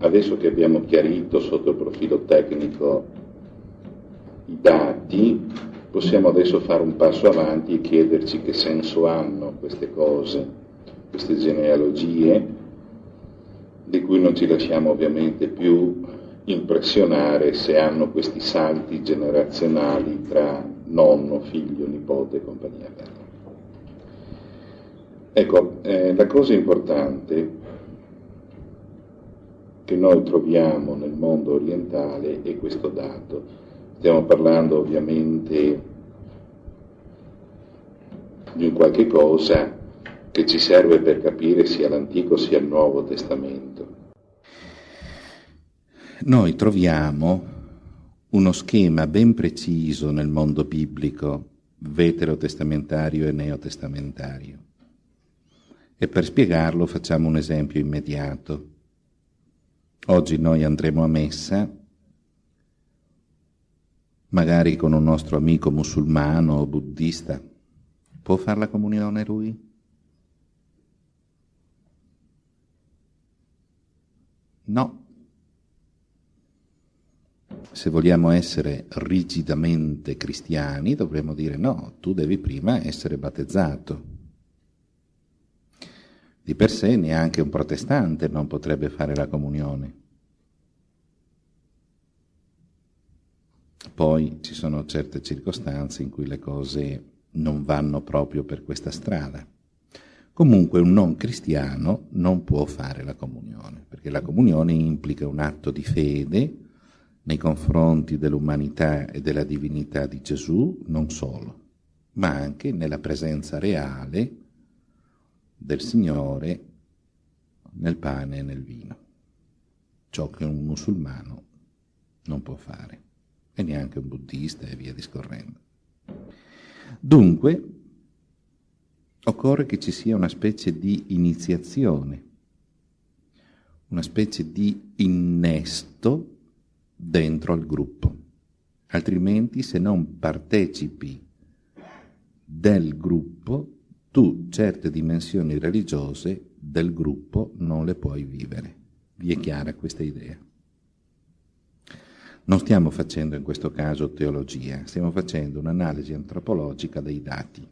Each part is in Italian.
adesso che abbiamo chiarito sotto il profilo tecnico i dati, possiamo adesso fare un passo avanti e chiederci che senso hanno queste cose, queste genealogie, di cui non ci lasciamo ovviamente più impressionare se hanno questi salti generazionali tra nonno, figlio, nipote e compagnia bella. Ecco, eh, la cosa importante che noi troviamo nel mondo orientale è questo dato. Stiamo parlando ovviamente di un qualche cosa che ci serve per capire sia l'Antico sia il Nuovo Testamento. Noi troviamo uno schema ben preciso nel mondo biblico, veterotestamentario e neotestamentario. E per spiegarlo facciamo un esempio immediato. Oggi noi andremo a messa, magari con un nostro amico musulmano o buddista. Può fare la comunione lui? No. Se vogliamo essere rigidamente cristiani, dovremmo dire no, tu devi prima essere battezzato. Di per sé neanche un protestante non potrebbe fare la comunione. Poi ci sono certe circostanze in cui le cose non vanno proprio per questa strada. Comunque un non cristiano non può fare la comunione, perché la comunione implica un atto di fede nei confronti dell'umanità e della divinità di Gesù, non solo, ma anche nella presenza reale del Signore nel pane e nel vino, ciò che un musulmano non può fare, e neanche un buddista e via discorrendo. Dunque, occorre che ci sia una specie di iniziazione, una specie di innesto dentro al gruppo. Altrimenti, se non partecipi del gruppo, tu certe dimensioni religiose del gruppo non le puoi vivere. Vi è chiara questa idea? Non stiamo facendo in questo caso teologia, stiamo facendo un'analisi antropologica dei dati.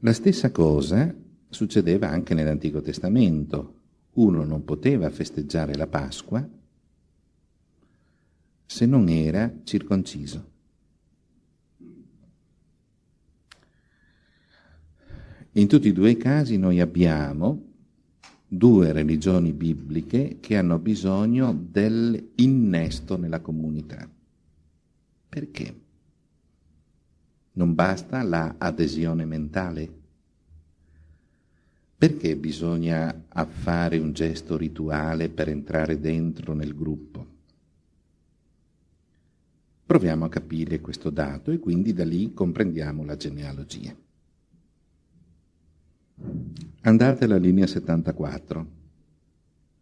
La stessa cosa succedeva anche nell'Antico Testamento. Uno non poteva festeggiare la Pasqua se non era circonciso. In tutti e due i casi noi abbiamo due religioni bibliche che hanno bisogno dell'innesto nella comunità. Perché? Non basta la adesione mentale? Perché bisogna fare un gesto rituale per entrare dentro nel gruppo? Proviamo a capire questo dato e quindi da lì comprendiamo la genealogia. Andate alla linea 74.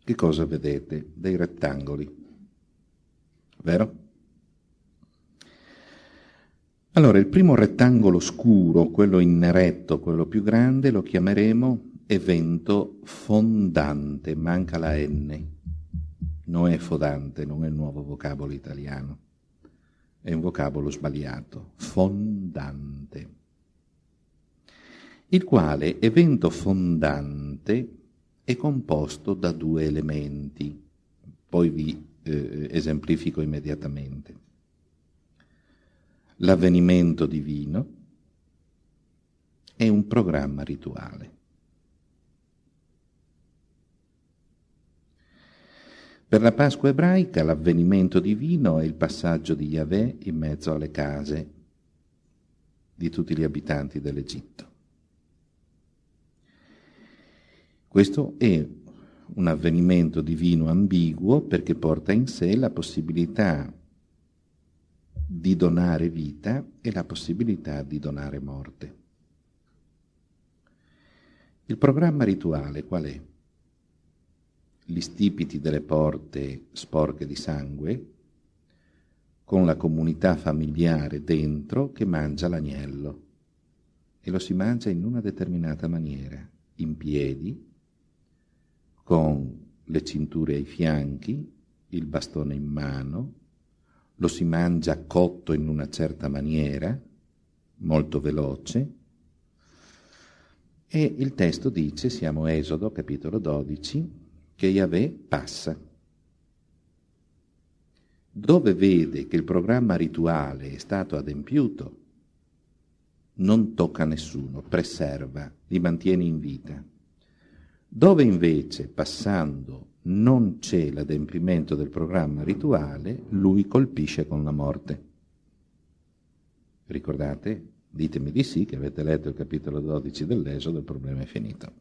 Che cosa vedete? Dei rettangoli. Vero? Allora, il primo rettangolo scuro, quello in neretto, quello più grande, lo chiameremo evento fondante, manca la N. Non è fodante, non è il nuovo vocabolo italiano. È un vocabolo sbagliato. Fondante il quale evento fondante è composto da due elementi. Poi vi eh, esemplifico immediatamente. L'avvenimento divino è un programma rituale. Per la Pasqua ebraica l'avvenimento divino è il passaggio di Yahweh in mezzo alle case di tutti gli abitanti dell'Egitto. Questo è un avvenimento divino ambiguo perché porta in sé la possibilità di donare vita e la possibilità di donare morte. Il programma rituale qual è? Gli stipiti delle porte sporche di sangue, con la comunità familiare dentro che mangia l'agnello e lo si mangia in una determinata maniera, in piedi, con le cinture ai fianchi, il bastone in mano, lo si mangia cotto in una certa maniera, molto veloce, e il testo dice, siamo Esodo, capitolo 12, che Yahweh passa. Dove vede che il programma rituale è stato adempiuto, non tocca nessuno, preserva, li mantiene in vita. Dove invece, passando, non c'è l'adempimento del programma rituale, lui colpisce con la morte. Ricordate? Ditemi di sì, che avete letto il capitolo 12 dell'Esodo, il problema è finito.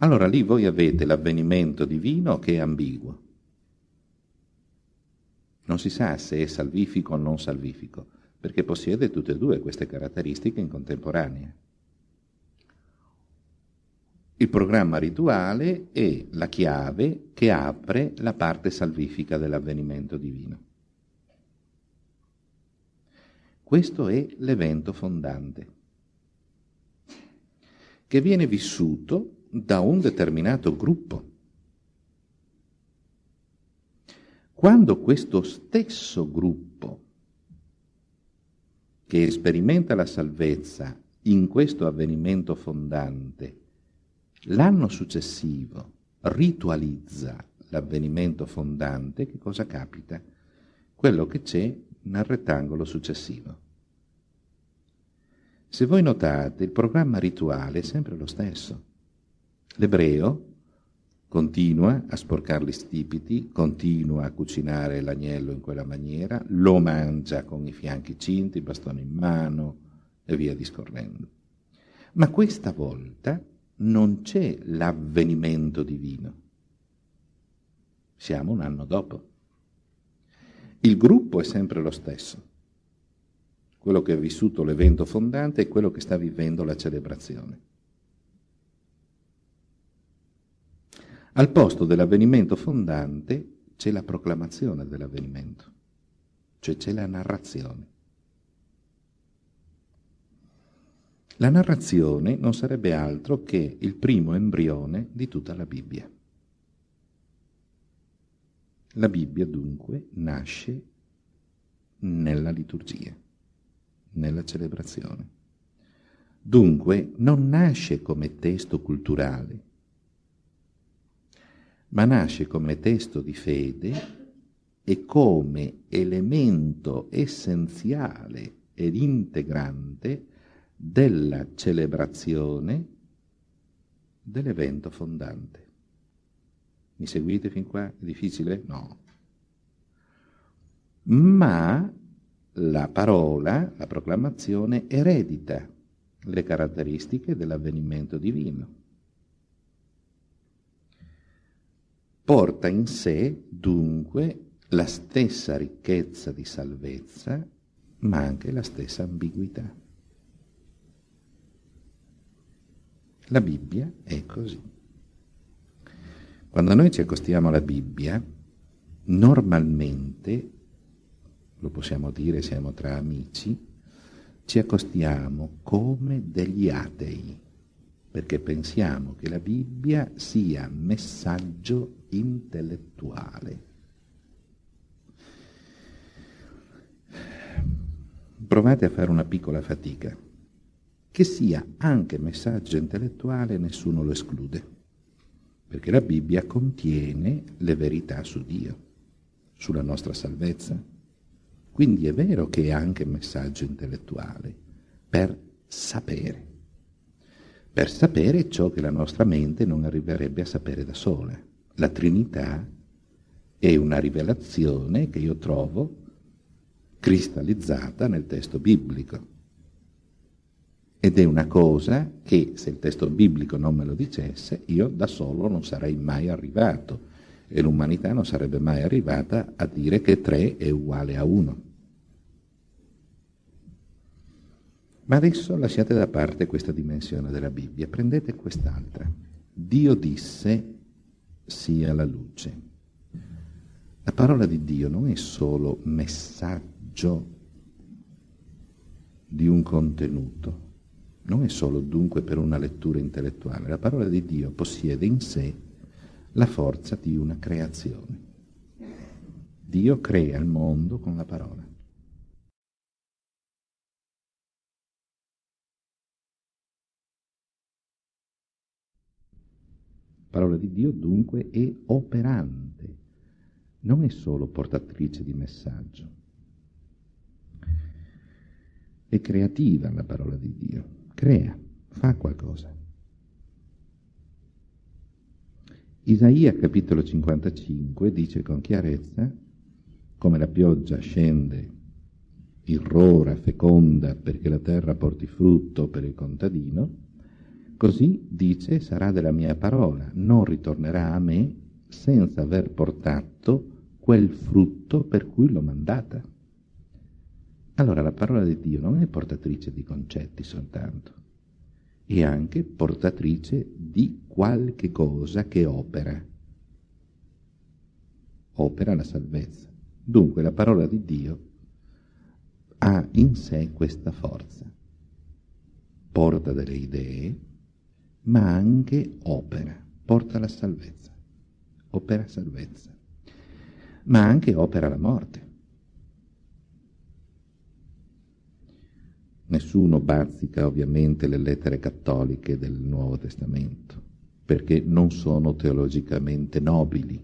Allora lì voi avete l'avvenimento divino che è ambiguo. Non si sa se è salvifico o non salvifico, perché possiede tutte e due queste caratteristiche in contemporanea. Il programma rituale è la chiave che apre la parte salvifica dell'avvenimento divino. Questo è l'evento fondante, che viene vissuto da un determinato gruppo. Quando questo stesso gruppo che sperimenta la salvezza in questo avvenimento fondante L'anno successivo ritualizza l'avvenimento fondante, che cosa capita? Quello che c'è nel rettangolo successivo. Se voi notate, il programma rituale è sempre lo stesso. L'ebreo continua a sporcare gli stipiti, continua a cucinare l'agnello in quella maniera, lo mangia con i fianchi cinti, il bastone in mano e via discorrendo. Ma questa volta non c'è l'avvenimento divino. Siamo un anno dopo. Il gruppo è sempre lo stesso. Quello che ha vissuto l'evento fondante è quello che sta vivendo la celebrazione. Al posto dell'avvenimento fondante c'è la proclamazione dell'avvenimento, cioè c'è la narrazione. La narrazione non sarebbe altro che il primo embrione di tutta la Bibbia. La Bibbia dunque nasce nella liturgia, nella celebrazione. Dunque non nasce come testo culturale, ma nasce come testo di fede e come elemento essenziale ed integrante della celebrazione dell'evento fondante. Mi seguite fin qua? È difficile? No. Ma la parola, la proclamazione, eredita le caratteristiche dell'avvenimento divino. Porta in sé, dunque, la stessa ricchezza di salvezza, ma anche la stessa ambiguità. La Bibbia è così. Quando noi ci accostiamo alla Bibbia, normalmente, lo possiamo dire, siamo tra amici, ci accostiamo come degli atei, perché pensiamo che la Bibbia sia messaggio intellettuale. Provate a fare una piccola fatica che sia anche messaggio intellettuale, nessuno lo esclude, perché la Bibbia contiene le verità su Dio, sulla nostra salvezza. Quindi è vero che è anche messaggio intellettuale, per sapere, per sapere ciò che la nostra mente non arriverebbe a sapere da sola. La Trinità è una rivelazione che io trovo cristallizzata nel testo biblico ed è una cosa che, se il testo biblico non me lo dicesse, io da solo non sarei mai arrivato e l'umanità non sarebbe mai arrivata a dire che 3 è uguale a 1. Ma adesso lasciate da parte questa dimensione della Bibbia, prendete quest'altra. Dio disse sia la luce. La parola di Dio non è solo messaggio di un contenuto, non è solo dunque per una lettura intellettuale, la parola di Dio possiede in sé la forza di una creazione. Dio crea il mondo con la parola. La parola di Dio dunque è operante, non è solo portatrice di messaggio. È creativa la parola di Dio, crea, fa qualcosa. Isaia capitolo 55 dice con chiarezza come la pioggia scende irrora, feconda perché la terra porti frutto per il contadino, così dice sarà della mia parola, non ritornerà a me senza aver portato quel frutto per cui l'ho mandata. Allora la parola di Dio non è portatrice di concetti soltanto, e anche portatrice di qualche cosa che opera. Opera la salvezza. Dunque la parola di Dio ha in sé questa forza. Porta delle idee, ma anche opera, porta la salvezza, opera salvezza, ma anche opera la morte. Nessuno bazzica ovviamente le lettere cattoliche del Nuovo Testamento, perché non sono teologicamente nobili.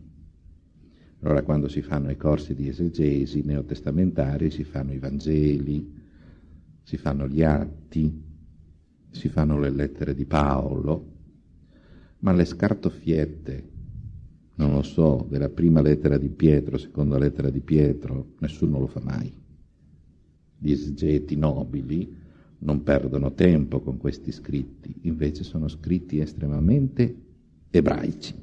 Allora quando si fanno i corsi di esegesi neotestamentari si fanno i Vangeli, si fanno gli atti, si fanno le lettere di Paolo, ma le scartoffiette, non lo so, della prima lettera di Pietro, seconda lettera di Pietro, nessuno lo fa mai gli esegeti nobili non perdono tempo con questi scritti, invece sono scritti estremamente ebraici.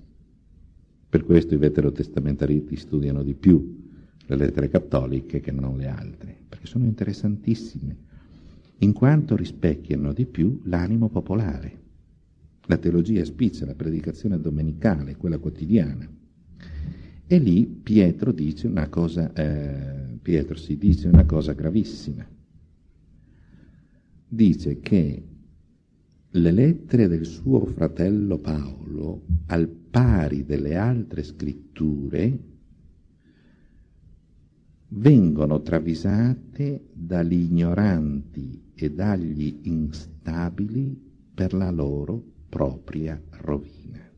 Per questo i veterotestamentaristi studiano di più le lettere cattoliche che non le altre, perché sono interessantissime, in quanto rispecchiano di più l'animo popolare. La teologia spiccia, la predicazione domenicale, quella quotidiana. E lì Pietro dice una cosa eh, Pietro si dice una cosa gravissima. Dice che le lettere del suo fratello Paolo, al pari delle altre scritture, vengono travisate dagli ignoranti e dagli instabili per la loro propria rovina.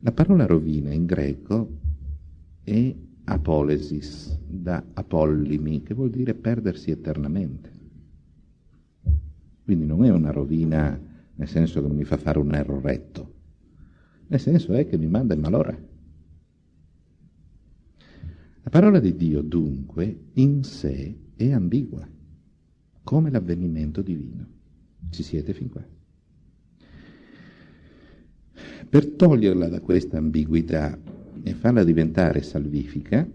La parola rovina in greco è apolesis, da apollimi, che vuol dire perdersi eternamente. Quindi non è una rovina nel senso che non mi fa fare un erroretto, nel senso è che mi manda in malora. La parola di Dio dunque in sé è ambigua, come l'avvenimento divino. Ci siete fin qua? Per toglierla da questa ambiguità e farla diventare salvifica,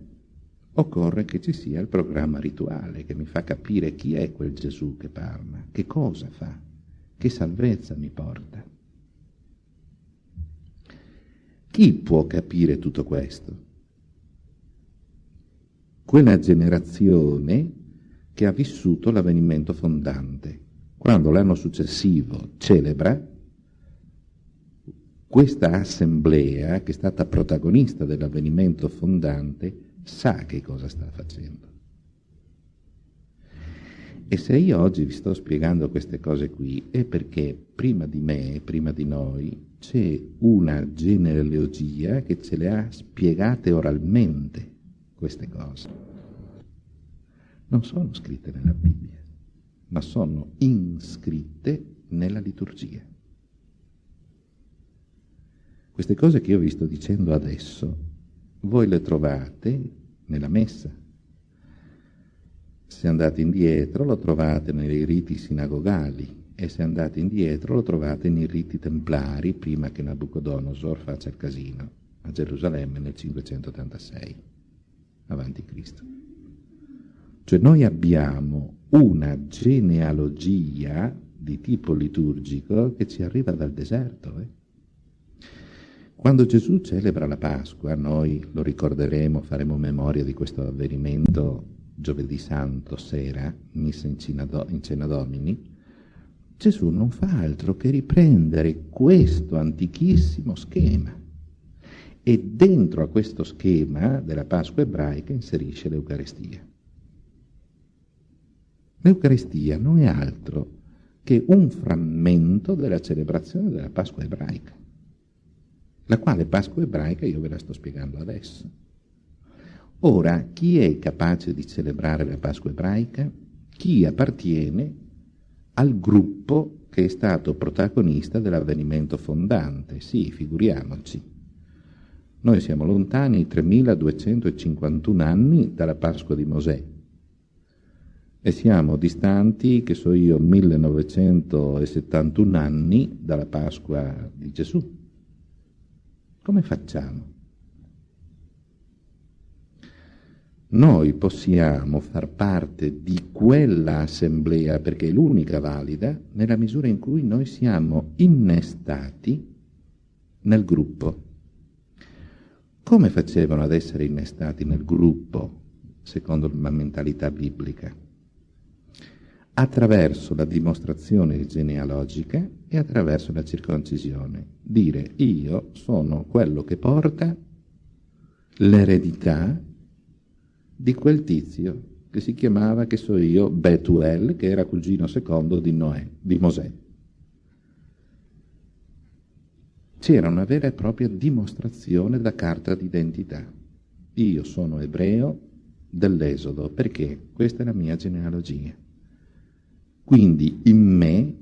occorre che ci sia il programma rituale che mi fa capire chi è quel Gesù che parla, che cosa fa, che salvezza mi porta. Chi può capire tutto questo? Quella generazione che ha vissuto l'avvenimento fondante. Quando l'anno successivo celebra, questa assemblea, che è stata protagonista dell'avvenimento fondante, sa che cosa sta facendo. E se io oggi vi sto spiegando queste cose qui è perché prima di me, prima di noi, c'è una genealogia che ce le ha spiegate oralmente queste cose. Non sono scritte nella Bibbia, ma sono inscritte nella liturgia. Queste cose che io vi sto dicendo adesso, voi le trovate nella messa. Se andate indietro lo trovate nei riti sinagogali e se andate indietro lo trovate nei riti templari prima che Nabucodonosor faccia il casino a Gerusalemme nel 586 avanti Cristo. Cioè noi abbiamo una genealogia di tipo liturgico che ci arriva dal deserto. Eh? Quando Gesù celebra la Pasqua, noi lo ricorderemo, faremo memoria di questo avvenimento giovedì santo sera, messa in cena, do, in cena domini, Gesù non fa altro che riprendere questo antichissimo schema. E dentro a questo schema della Pasqua ebraica inserisce l'Eucaristia. L'Eucaristia non è altro che un frammento della celebrazione della Pasqua ebraica, la quale Pasqua ebraica io ve la sto spiegando adesso. Ora, chi è capace di celebrare la Pasqua ebraica? Chi appartiene al gruppo che è stato protagonista dell'avvenimento fondante. Sì, figuriamoci. Noi siamo lontani 3251 anni dalla Pasqua di Mosè e siamo distanti, che so io, 1971 anni dalla Pasqua di Gesù. Come facciamo? noi possiamo far parte di quella assemblea, perché è l'unica valida, nella misura in cui noi siamo innestati nel gruppo. Come facevano ad essere innestati nel gruppo, secondo la mentalità biblica? Attraverso la dimostrazione genealogica e attraverso la circoncisione. Dire io sono quello che porta l'eredità di quel tizio che si chiamava, che so io, Betuel, che era cugino secondo di Noè, di Mosè. C'era una vera e propria dimostrazione da carta d'identità. Io sono ebreo dell'Esodo, perché questa è la mia genealogia. Quindi in me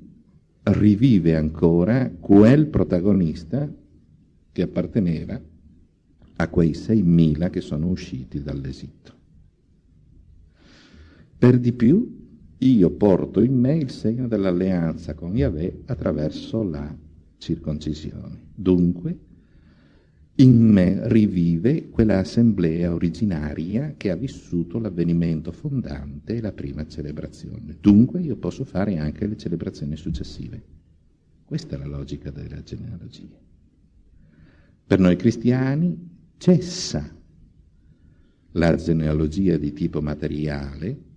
rivive ancora quel protagonista che apparteneva a quei 6.000 che sono usciti dall'Egitto. Per di più, io porto in me il segno dell'alleanza con Yahweh attraverso la circoncisione. Dunque, in me rivive quella assemblea originaria che ha vissuto l'avvenimento fondante e la prima celebrazione. Dunque io posso fare anche le celebrazioni successive. Questa è la logica della genealogia. Per noi cristiani cessa la genealogia di tipo materiale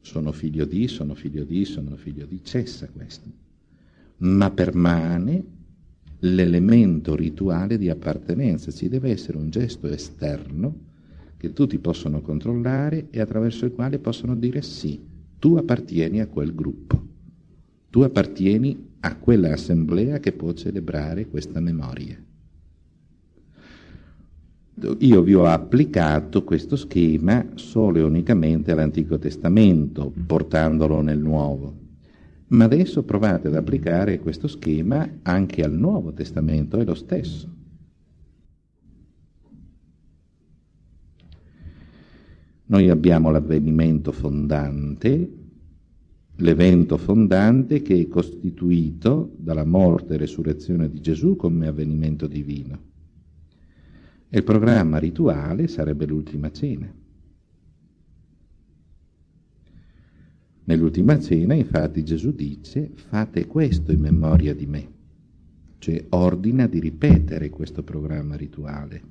sono figlio di, sono figlio di, sono figlio di, cessa questo, ma permane l'elemento rituale di appartenenza, ci deve essere un gesto esterno che tutti possono controllare e attraverso il quale possono dire sì, tu appartieni a quel gruppo, tu appartieni a quella assemblea che può celebrare questa memoria. Io vi ho applicato questo schema solo e unicamente all'Antico Testamento, portandolo nel Nuovo. Ma adesso provate ad applicare questo schema anche al Nuovo Testamento, è lo stesso. Noi abbiamo l'avvenimento fondante, l'evento fondante che è costituito dalla morte e resurrezione di Gesù come avvenimento divino. E il programma rituale sarebbe l'ultima cena. Nell'ultima cena, infatti, Gesù dice fate questo in memoria di me, cioè ordina di ripetere questo programma rituale.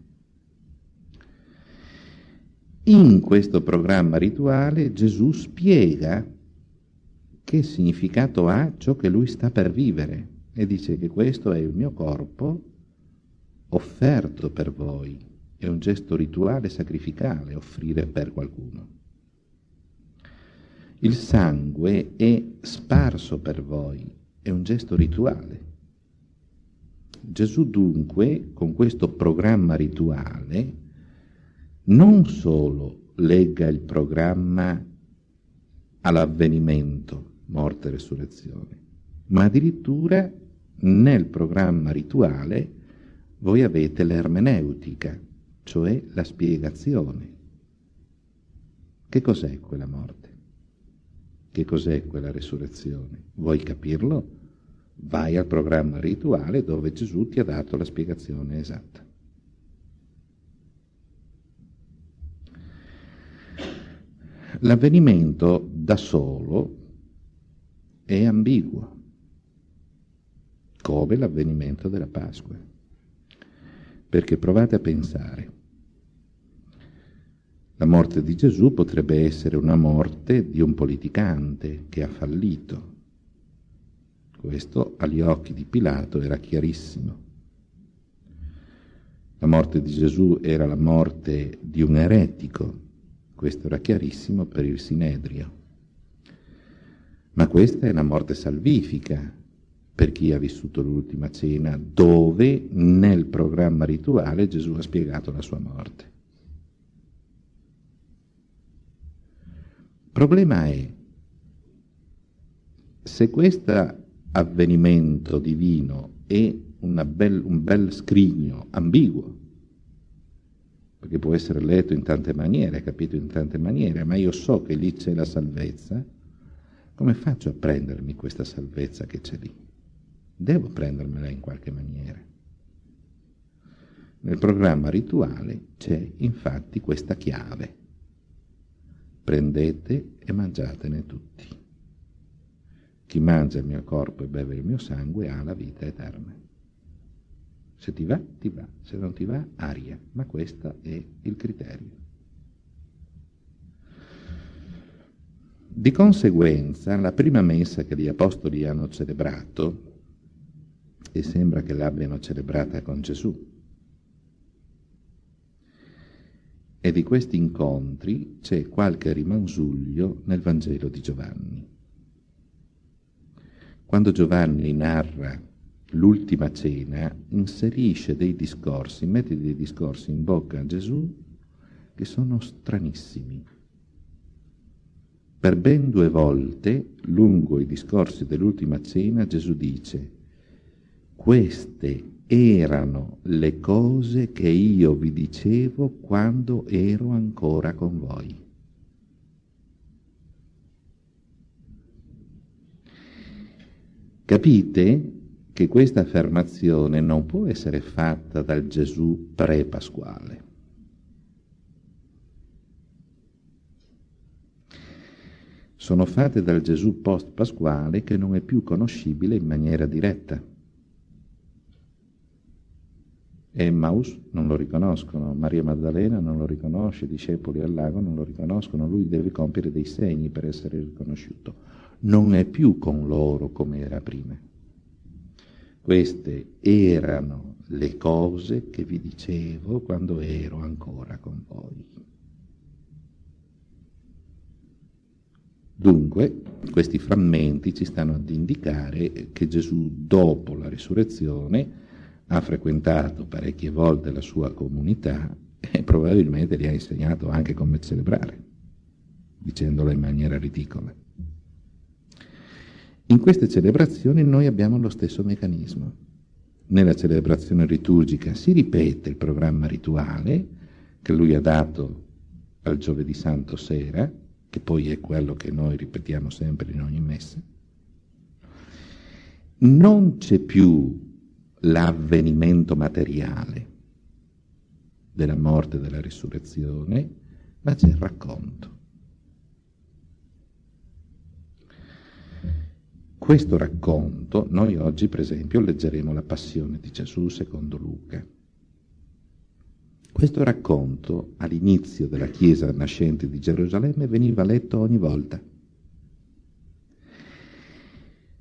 In questo programma rituale Gesù spiega che significato ha ciò che lui sta per vivere e dice che questo è il mio corpo offerto per voi, è un gesto rituale sacrificale offrire per qualcuno. Il sangue è sparso per voi, è un gesto rituale. Gesù dunque, con questo programma rituale, non solo lega il programma all'avvenimento, morte e resurrezione, ma addirittura nel programma rituale voi avete l'ermeneutica, cioè la spiegazione. Che cos'è quella morte? Che cos'è quella resurrezione? Vuoi capirlo? Vai al programma rituale dove Gesù ti ha dato la spiegazione esatta. L'avvenimento da solo è ambiguo, come l'avvenimento della Pasqua. Perché provate a pensare, la morte di Gesù potrebbe essere una morte di un politicante che ha fallito. questo agli occhi di Pilato era chiarissimo. La morte di Gesù era la morte di un eretico, questo era chiarissimo per il Sinedrio. Ma questa è una morte salvifica per chi ha vissuto l'ultima cena, dove nel programma rituale Gesù ha spiegato la sua morte. Problema è se questo avvenimento divino è bel, un bel scrigno ambiguo, perché può essere letto in tante maniere, capito in tante maniere, ma io so che lì c'è la salvezza, come faccio a prendermi questa salvezza che c'è lì? Devo prendermela in qualche maniera. Nel programma rituale c'è infatti questa chiave. Prendete e mangiatene tutti. Chi mangia il mio corpo e beve il mio sangue ha la vita eterna. Se ti va, ti va, se non ti va, aria, ma questo è il criterio. Di conseguenza, la prima messa che gli apostoli hanno celebrato, e sembra che l'abbiano celebrata con Gesù, e di questi incontri c'è qualche rimansuglio nel Vangelo di Giovanni. Quando Giovanni narra l'ultima cena, inserisce dei discorsi, mette dei discorsi in bocca a Gesù che sono stranissimi per ben due volte, lungo i discorsi dell'ultima cena, Gesù dice, queste erano le cose che io vi dicevo quando ero ancora con voi. Capite che questa affermazione non può essere fatta dal Gesù pre-pasquale. sono fatte dal Gesù post-pasquale che non è più conoscibile in maniera diretta. Emmaus non lo riconoscono, Maria Maddalena non lo riconosce, i discepoli al lago non lo riconoscono, lui deve compiere dei segni per essere riconosciuto. Non è più con loro come era prima. Queste erano le cose che vi dicevo quando ero ancora con voi. Dunque, questi frammenti ci stanno ad indicare che Gesù, dopo la risurrezione, ha frequentato parecchie volte la sua comunità e probabilmente gli ha insegnato anche come celebrare, dicendola in maniera ridicola. In queste celebrazioni noi abbiamo lo stesso meccanismo. Nella celebrazione liturgica si ripete il programma rituale che lui ha dato al giovedì santo sera, che poi è quello che noi ripetiamo sempre in ogni messa, non c'è più l'avvenimento materiale della morte e della risurrezione, ma c'è il racconto. Questo racconto, noi oggi per esempio leggeremo la passione di Gesù secondo Luca. Questo racconto all'inizio della chiesa nascente di Gerusalemme veniva letto ogni volta.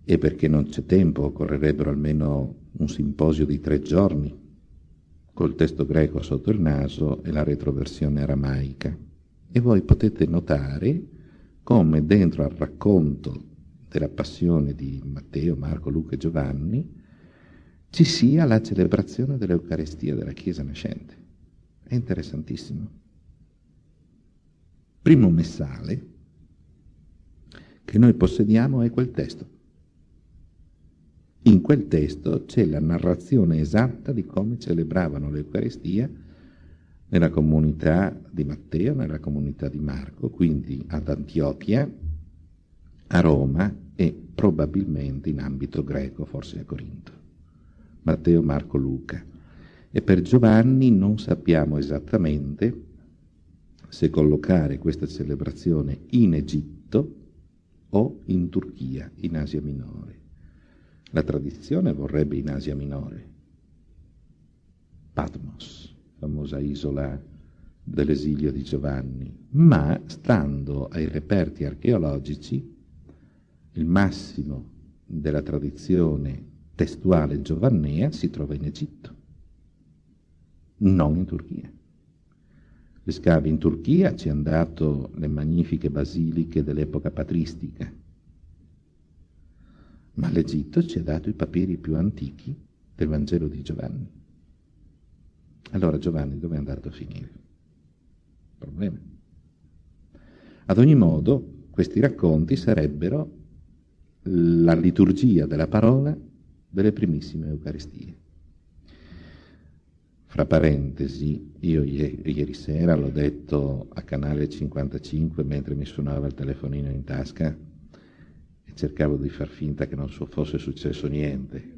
E perché non c'è tempo, occorrerebbero almeno un simposio di tre giorni, col testo greco sotto il naso e la retroversione aramaica. E voi potete notare come dentro al racconto della passione di Matteo, Marco, Luca e Giovanni ci sia la celebrazione dell'Eucarestia della Chiesa nascente. È interessantissimo. Primo messale che noi possediamo è quel testo. In quel testo c'è la narrazione esatta di come celebravano l'Eucaristia nella comunità di Matteo, nella comunità di Marco, quindi ad Antiochia, a Roma e probabilmente in ambito greco, forse a Corinto. Matteo, Marco, Luca. E per Giovanni non sappiamo esattamente se collocare questa celebrazione in Egitto o in Turchia, in Asia Minore. La tradizione vorrebbe in Asia Minore. Patmos, famosa isola dell'esilio di Giovanni, ma stando ai reperti archeologici, il massimo della tradizione testuale giovannea si trova in Egitto, non in Turchia. Gli scavi in Turchia ci hanno dato le magnifiche basiliche dell'epoca patristica, ma l'Egitto ci ha dato i papiri più antichi del Vangelo di Giovanni. Allora Giovanni dove è andato a finire? Problema. Ad ogni modo, questi racconti sarebbero la liturgia della parola delle primissime Eucaristie. Fra parentesi, io ieri sera l'ho detto a canale 55 mentre mi suonava il telefonino in tasca cercavo di far finta che non fosse successo niente.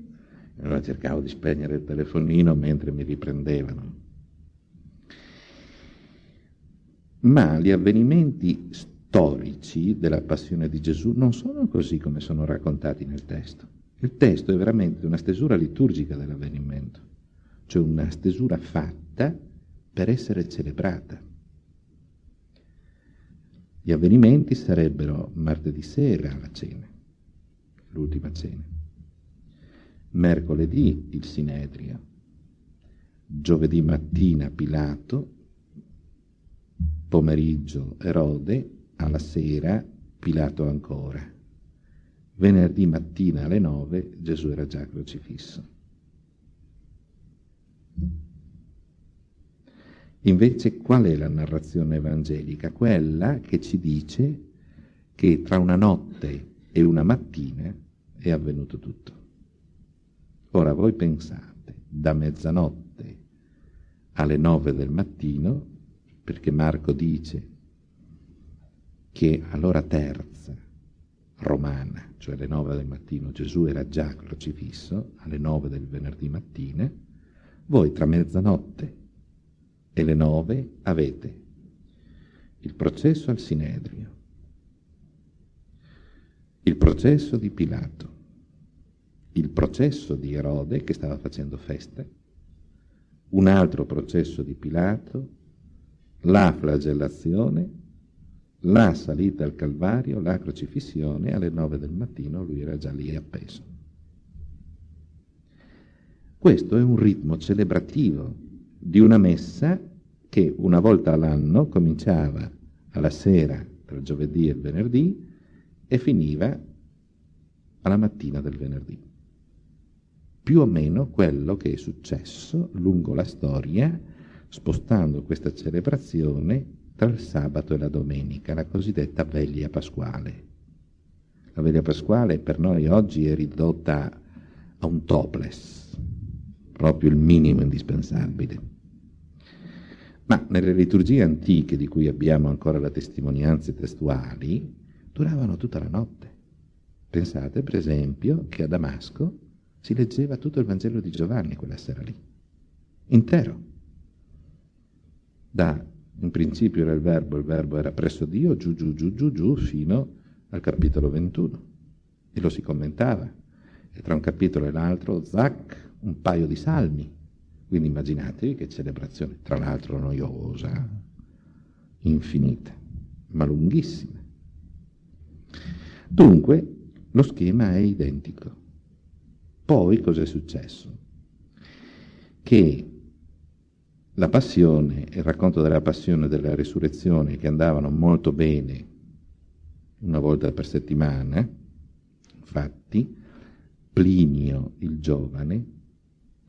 Allora cercavo di spegnere il telefonino mentre mi riprendevano. Ma gli avvenimenti storici della passione di Gesù non sono così come sono raccontati nel testo. Il testo è veramente una stesura liturgica dell'avvenimento cioè una stesura fatta per essere celebrata. Gli avvenimenti sarebbero martedì sera la cena, l'ultima cena, mercoledì il Sinedrio, giovedì mattina Pilato, pomeriggio Erode, alla sera Pilato ancora. Venerdì mattina alle nove Gesù era già crocifisso. Invece qual è la narrazione evangelica? Quella che ci dice che tra una notte e una mattina è avvenuto tutto. Ora voi pensate, da mezzanotte alle nove del mattino, perché Marco dice che all'ora terza romana, cioè alle nove del mattino, Gesù era già crocifisso, alle nove del venerdì mattina, voi tra mezzanotte e le nove avete. Il processo al Sinedrio, il processo di Pilato, il processo di Erode che stava facendo feste, un altro processo di Pilato, la flagellazione, la salita al Calvario, la crocifissione, alle nove del mattino lui era già lì appeso. Questo è un ritmo celebrativo di una messa che una volta all'anno cominciava alla sera tra giovedì e venerdì e finiva alla mattina del venerdì. Più o meno quello che è successo lungo la storia, spostando questa celebrazione tra il sabato e la domenica, la cosiddetta veglia pasquale. La veglia pasquale per noi oggi è ridotta a un topless, proprio il minimo indispensabile. Ma nelle liturgie antiche, di cui abbiamo ancora le testimonianze testuali, duravano tutta la notte. Pensate, per esempio, che a Damasco si leggeva tutto il Vangelo di Giovanni quella sera lì, intero. Da, in principio era il verbo, il verbo era presso Dio, giù, giù, giù, giù, giù, fino al capitolo 21. E lo si commentava. E tra un capitolo e l'altro, zac, un paio di salmi quindi immaginatevi che celebrazione, tra l'altro noiosa, infinita, ma lunghissima. Dunque, lo schema è identico. Poi cos'è successo? Che la passione, il racconto della passione e della risurrezione che andavano molto bene una volta per settimana, infatti, Plinio il giovane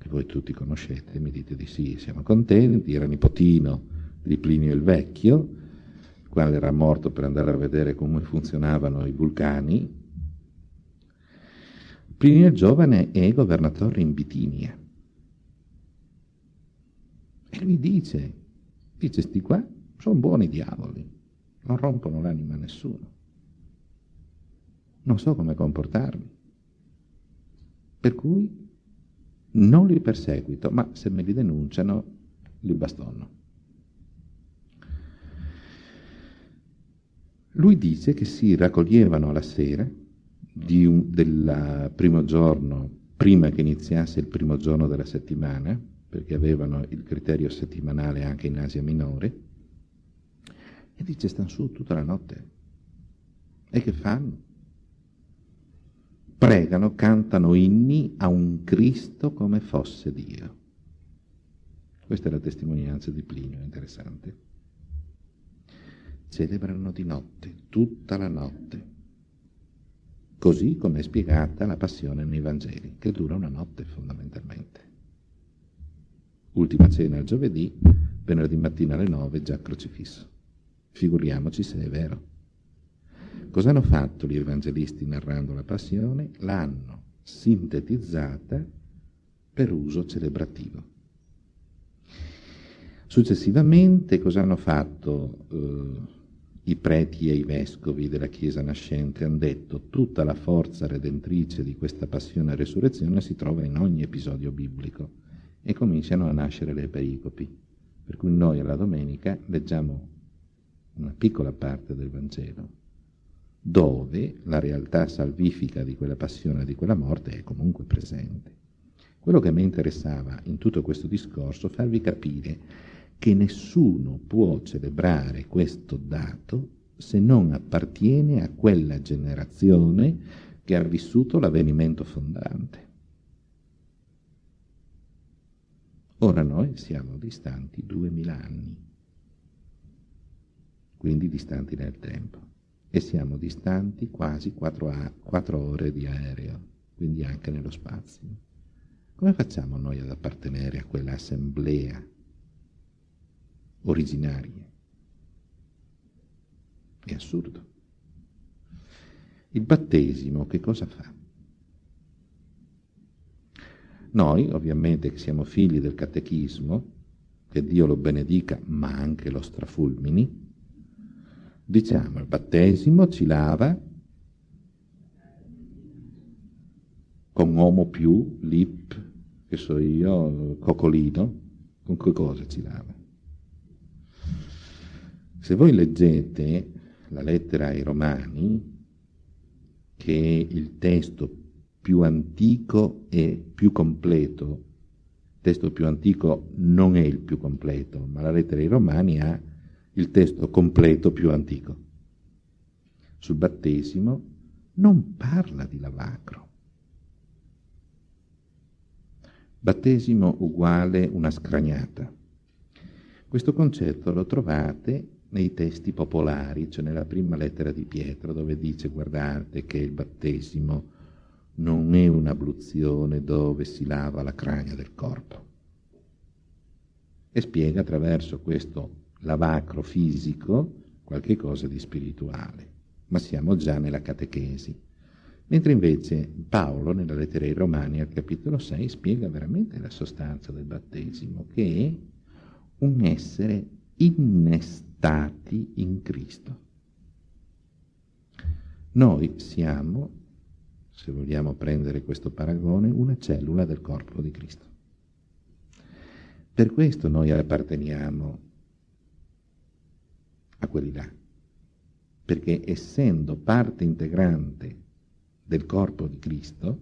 che voi tutti conoscete, mi dite di sì, siamo contenti, era nipotino di Plinio il Vecchio, quale era morto per andare a vedere come funzionavano i vulcani. Plinio il Giovane è governatore in Bitinia. E lui dice, dice, sti qua sono buoni diavoli, non rompono l'anima a nessuno. Non so come comportarmi. Per cui non li perseguito, ma se me li denunciano li bastonno. Lui dice che si raccoglievano alla sera un, del primo giorno, prima che iniziasse il primo giorno della settimana, perché avevano il criterio settimanale anche in Asia Minore, e dice stanno su tutta la notte. E che fanno? Pregano, cantano inni a un Cristo come fosse Dio. Questa è la testimonianza di Plinio, interessante. Celebrano di notte, tutta la notte, così come è spiegata la passione nei Vangeli, che dura una notte fondamentalmente. Ultima cena il giovedì, venerdì mattina alle nove già crocifisso. Figuriamoci se è vero. Cosa hanno fatto gli evangelisti narrando la passione? L'hanno sintetizzata per uso celebrativo. Successivamente cosa hanno fatto eh, i preti e i vescovi della Chiesa nascente? Hanno detto tutta la forza redentrice di questa passione e resurrezione si trova in ogni episodio biblico e cominciano a nascere le pericopi. Per cui noi alla domenica leggiamo una piccola parte del Vangelo, dove la realtà salvifica di quella passione di quella morte è comunque presente. Quello che mi interessava in tutto questo discorso è farvi capire che nessuno può celebrare questo dato se non appartiene a quella generazione che ha vissuto l'avvenimento fondante. Ora noi siamo distanti duemila anni, quindi distanti nel tempo, e siamo distanti quasi quattro, quattro ore di aereo, quindi anche nello spazio. Come facciamo noi ad appartenere a quell'assemblea originarie. È assurdo. Il battesimo che cosa fa? Noi, ovviamente, che siamo figli del catechismo, che Dio lo benedica, ma anche lo strafulmini, diciamo il battesimo ci lava con uomo più, lip, che so io, cocolino, con che cosa ci lava? Se voi leggete la lettera ai Romani, che è il testo più antico e più completo, il testo più antico non è il più completo, ma la lettera ai Romani ha il testo completo più antico. Sul battesimo non parla di lavacro. Battesimo uguale una scragnata. Questo concetto lo trovate nei testi popolari, cioè nella prima lettera di Pietro, dove dice guardate che il battesimo non è un'abluzione dove si lava la crania del corpo. E spiega attraverso questo lavacro fisico qualche cosa di spirituale, ma siamo già nella catechesi. Mentre invece Paolo, nella lettera ai Romani, al capitolo 6, spiega veramente la sostanza del battesimo, che è un essere innestato stati in Cristo. Noi siamo, se vogliamo prendere questo paragone, una cellula del corpo di Cristo. Per questo noi apparteniamo a quelli là, perché essendo parte integrante del corpo di Cristo,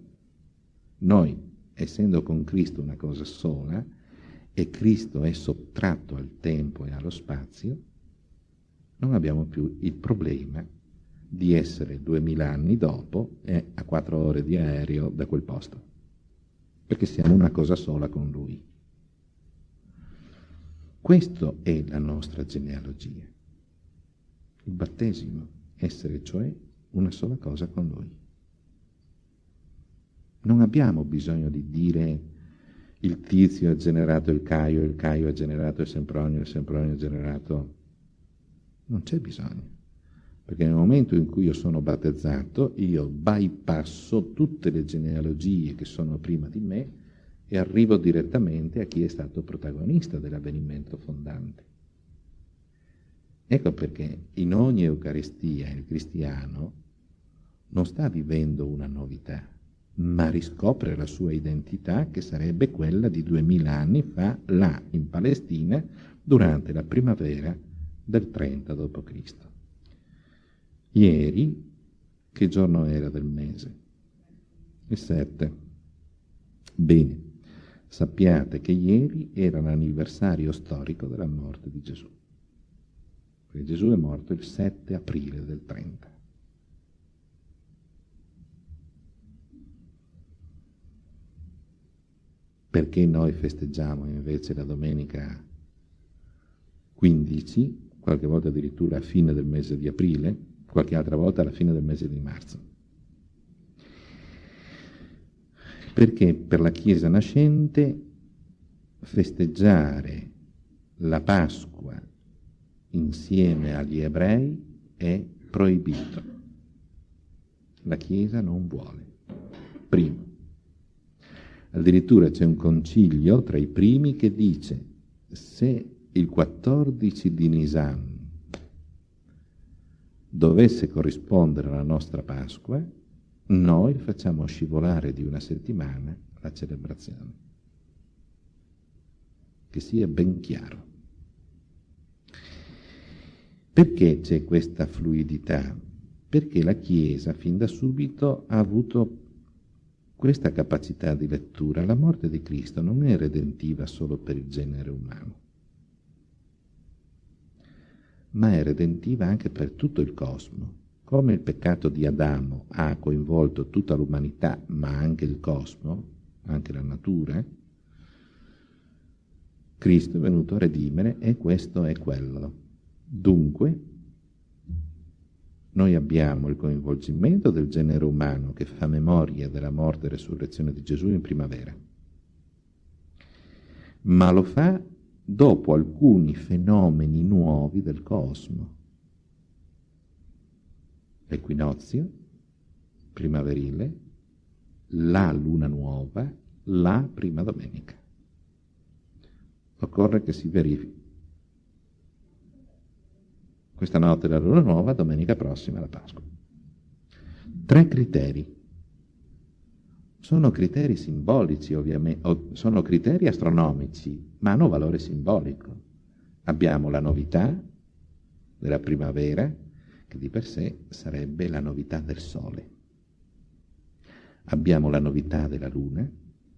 noi, essendo con Cristo una cosa sola, e Cristo è sottratto al tempo e allo spazio, non abbiamo più il problema di essere duemila anni dopo e a quattro ore di aereo da quel posto, perché siamo una cosa sola con Lui. Questa è la nostra genealogia, il battesimo, essere cioè una sola cosa con Lui. Non abbiamo bisogno di dire il tizio ha generato il Caio, il Caio ha generato il Sempronio, il Sempronio ha generato non c'è bisogno, perché nel momento in cui io sono battezzato, io bypasso tutte le genealogie che sono prima di me e arrivo direttamente a chi è stato protagonista dell'avvenimento fondante. Ecco perché in ogni Eucaristia il cristiano non sta vivendo una novità, ma riscopre la sua identità che sarebbe quella di duemila anni fa là in Palestina durante la primavera del 30 d.C. Ieri, che giorno era del mese? Il 7. Bene, sappiate che ieri era l'anniversario storico della morte di Gesù. Perché Gesù è morto il 7 aprile del 30. Perché noi festeggiamo invece la domenica 15, qualche volta addirittura a fine del mese di aprile, qualche altra volta alla fine del mese di marzo? perché per la Chiesa nascente festeggiare la Pasqua insieme agli ebrei è proibito. La Chiesa non vuole. Primo. Addirittura c'è un concilio tra i primi che dice se il 14 di Nisan dovesse corrispondere alla nostra Pasqua, noi facciamo scivolare di una settimana la celebrazione. Che sia ben chiaro. Perché c'è questa fluidità? Perché la Chiesa fin da subito ha avuto questa capacità di lettura. La morte di Cristo non è redentiva solo per il genere umano, ma è redentiva anche per tutto il cosmo. Come il peccato di Adamo ha coinvolto tutta l'umanità, ma anche il cosmo, anche la natura, Cristo è venuto a redimere e questo è quello. Dunque, noi abbiamo il coinvolgimento del genere umano che fa memoria della morte e resurrezione di Gesù in primavera, ma lo fa dopo alcuni fenomeni nuovi del cosmo. L'equinozio primaverile, la luna nuova, la prima domenica. Occorre che si verifichi questa notte la luna nuova, domenica prossima la Pasqua. Tre criteri. Sono criteri simbolici, ovviamente, sono criteri astronomici, ma hanno valore simbolico. Abbiamo la novità della primavera, che di per sé sarebbe la novità del sole. Abbiamo la novità della luna,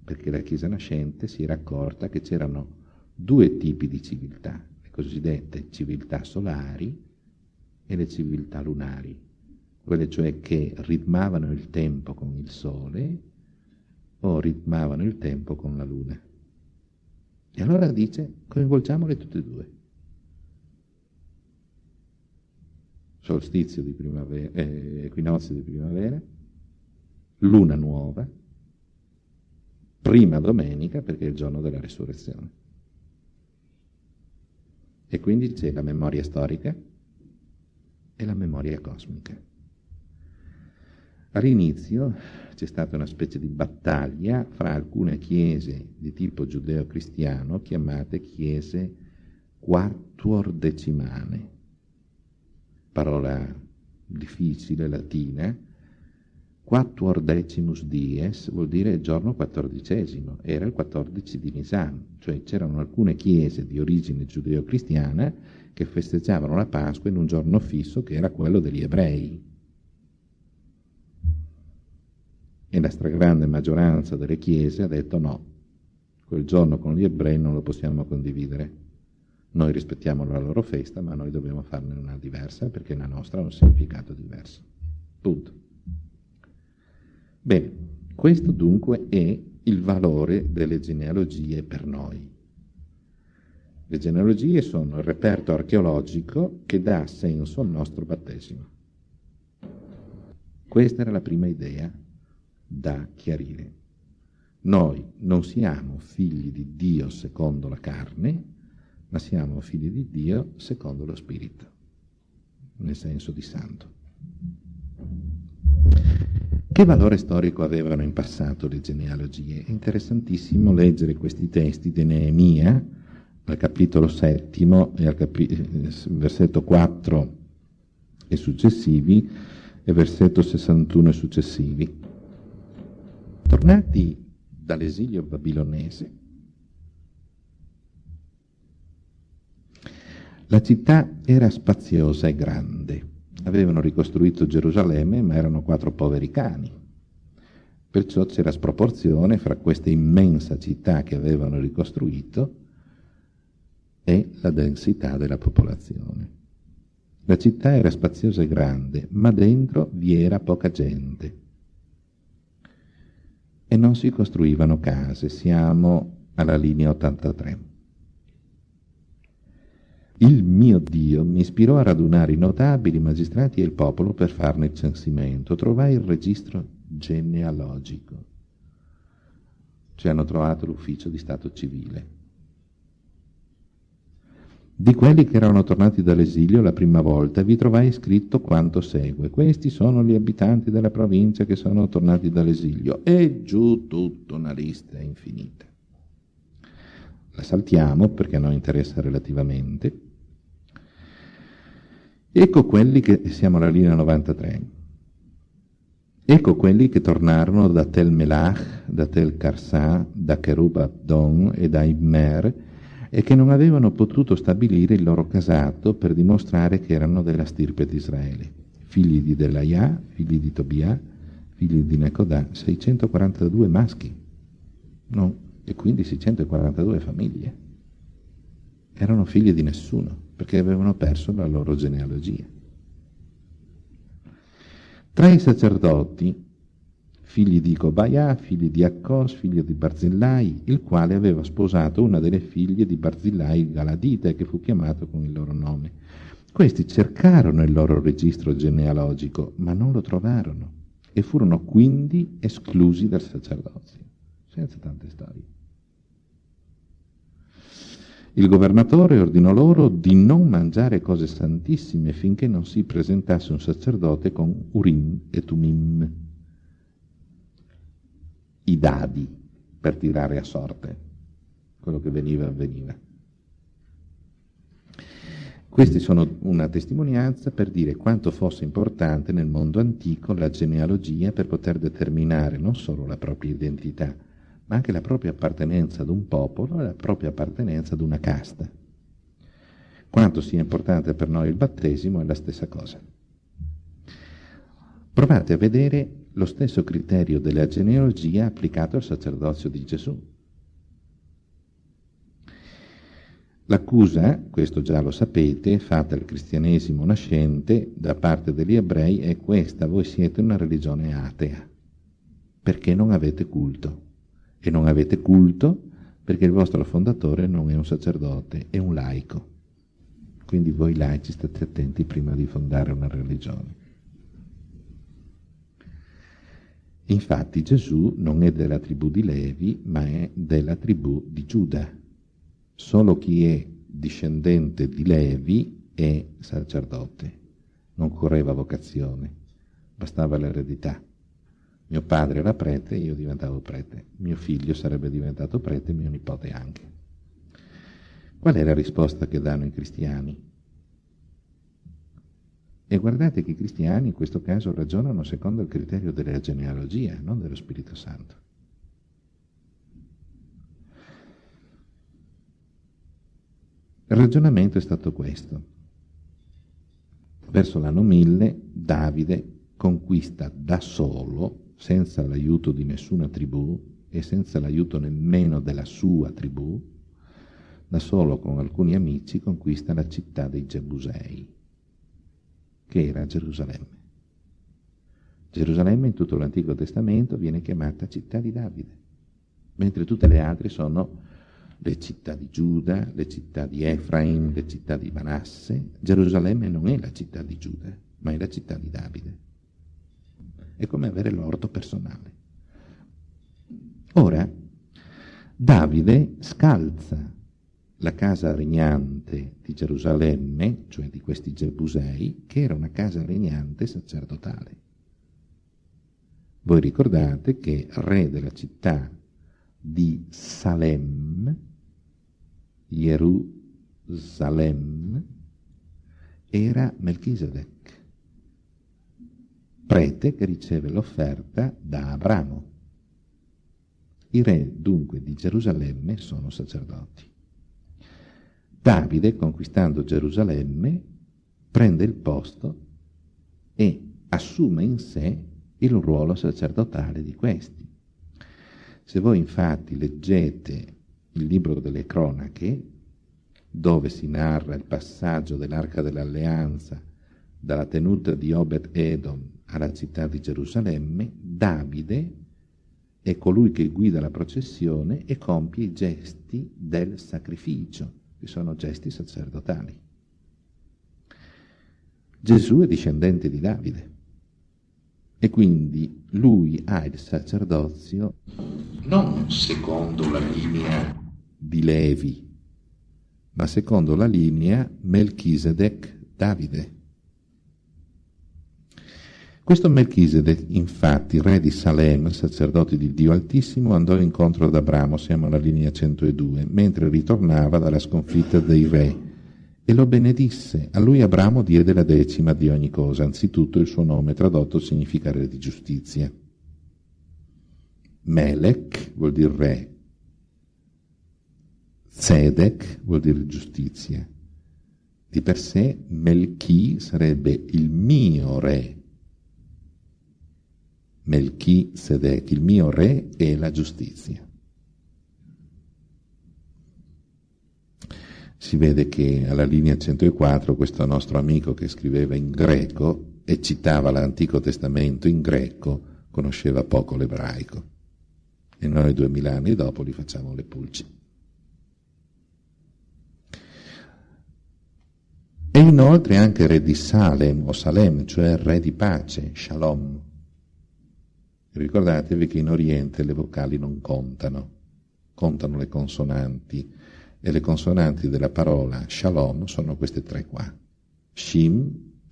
perché la Chiesa nascente si era accorta che c'erano due tipi di civiltà, le cosiddette civiltà solari e le civiltà lunari, quelle cioè che ritmavano il tempo con il sole o ritmavano il tempo con la luna. E allora dice, coinvolgiamole tutte e due. Solstizio di primavera, eh, equinozio di primavera, luna nuova, prima domenica perché è il giorno della risurrezione. E quindi c'è la memoria storica, e la memoria cosmica. All'inizio c'è stata una specie di battaglia fra alcune chiese di tipo giudeo-cristiano chiamate chiese quartuordecimane, parola difficile latina, quattuordecimus dies vuol dire giorno quattordicesimo, era il 14 di Nisan, cioè c'erano alcune chiese di origine giudeo-cristiana che festeggiavano la Pasqua in un giorno fisso che era quello degli ebrei. E la stragrande maggioranza delle chiese ha detto no, quel giorno con gli ebrei non lo possiamo condividere. Noi rispettiamo la loro festa, ma noi dobbiamo farne una diversa perché la nostra ha un significato diverso. Punto. Bene, questo dunque è il valore delle genealogie per noi. Le genealogie sono il reperto archeologico che dà senso al nostro battesimo. Questa era la prima idea da chiarire. Noi non siamo figli di Dio secondo la carne, ma siamo figli di Dio secondo lo Spirito, nel senso di santo. Che valore storico avevano in passato le genealogie? È interessantissimo leggere questi testi di Neemia, al capitolo settimo e al capi- versetto 4 e successivi e versetto 61 e successivi. Tornati dall'esilio babilonese, la città era spaziosa e grande. Avevano ricostruito Gerusalemme, ma erano quattro poveri cani. Perciò c'era sproporzione fra questa immensa città che avevano ricostruito e la densità della popolazione. La città era spaziosa e grande, ma dentro vi era poca gente. e non si costruivano case. Siamo alla linea 83. Il mio Dio mi ispirò a radunare i notabili, magistrati e il popolo per farne il censimento. Trovai il registro genealogico. Ci hanno trovato l'ufficio di Stato civile. Di quelli che erano tornati dall'esilio la prima volta vi trovai scritto quanto segue. Questi sono gli abitanti della provincia che sono tornati dall'esilio. E giù tutta una lista infinita. La saltiamo perché a noi interessa relativamente. Ecco quelli che, siamo alla linea 93, ecco quelli che tornarono da Tel Melach, da Tel Karsà, da Cherub Abdon e da Immer e che non avevano potuto stabilire il loro casato per dimostrare che erano della stirpe di Israele. Figli di Delaiah, figli di Tobia, figli di Necodà, 642 maschi, no, e quindi 642 famiglie. Erano figli di nessuno perché avevano perso la loro genealogia. Tra i sacerdoti, figli di Cobaia, figli di Accos, figlio di Barzillai, il quale aveva sposato una delle figlie di Barzillai Galadite, che fu chiamato con il loro nome. Questi cercarono il loro registro genealogico, ma non lo trovarono e furono quindi esclusi dal sacerdozio, senza tante storie. Il governatore ordinò loro di non mangiare cose santissime finché non si presentasse un sacerdote con Urim e Tumim, i dadi per tirare a sorte quello che veniva avveniva. Questi sono una testimonianza per dire quanto fosse importante nel mondo antico la genealogia per poter determinare non solo la propria identità, ma anche la propria appartenenza ad un popolo e la propria appartenenza ad una casta. Quanto sia importante per noi il battesimo è la stessa cosa. Provate a vedere lo stesso criterio della genealogia applicato al sacerdozio di Gesù. L'accusa, questo già lo sapete, fatta al cristianesimo nascente da parte degli ebrei è questa, voi siete una religione atea, perché non avete culto e non avete culto perché il vostro fondatore non è un sacerdote, è un laico. Quindi voi laici state attenti prima di fondare una religione. Infatti Gesù non è della tribù di Levi, ma è della tribù di Giuda. Solo chi è discendente di Levi è sacerdote. Non correva vocazione, bastava l'eredità. Mio padre era prete, io diventavo prete. Mio figlio sarebbe diventato prete, mio nipote anche. Qual è la risposta che danno i cristiani? E guardate che i cristiani in questo caso ragionano secondo il criterio della genealogia, non dello Spirito Santo. Il ragionamento è stato questo. Verso l'anno 1000 Davide conquista da solo senza l'aiuto di nessuna tribù e senza l'aiuto nemmeno della sua tribù, da solo con alcuni amici conquista la città dei Gebusei, che era Gerusalemme. Gerusalemme in tutto l'Antico Testamento viene chiamata città di Davide, mentre tutte le altre sono le città di Giuda, le città di Efraim, le città di Manasse. Gerusalemme non è la città di Giuda, ma è la città di Davide. È come avere l'orto personale. Ora, Davide scalza la casa regnante di Gerusalemme, cioè di questi Gebusei, che era una casa regnante sacerdotale. Voi ricordate che re della città di Salem, Gerusalemme, era Melchisedec prete che riceve l'offerta da Abramo. I re dunque di Gerusalemme sono sacerdoti. Davide, conquistando Gerusalemme, prende il posto e assume in sé il ruolo sacerdotale di questi. Se voi infatti leggete il libro delle cronache, dove si narra il passaggio dell'arca dell'alleanza dalla tenuta di Obed Edom alla città di Gerusalemme, Davide è colui che guida la processione e compie i gesti del sacrificio, che sono gesti sacerdotali. Gesù è discendente di Davide e quindi lui ha il sacerdozio non secondo la linea di Levi, ma secondo la linea Melchisedec-Davide. Questo Melchisedec, infatti, re di Salem, sacerdote di Dio Altissimo, andò incontro ad Abramo, siamo alla linea 102, mentre ritornava dalla sconfitta dei re, e lo benedisse. A lui Abramo diede la decima di ogni cosa, anzitutto il suo nome tradotto significa re di giustizia. Melech vuol dire re, Zedek vuol dire giustizia. Di per sé Melchi sarebbe il mio re, Melchisedec, il mio re e la giustizia. Si vede che alla linea 104 questo nostro amico che scriveva in greco e citava l'Antico Testamento in greco conosceva poco l'ebraico e noi duemila anni dopo gli facciamo le pulci. E inoltre anche re di Salem o Salem, cioè re di pace, Shalom. Ricordatevi che in Oriente le vocali non contano, contano le consonanti e le consonanti della parola Shalom sono queste tre qua. Shim,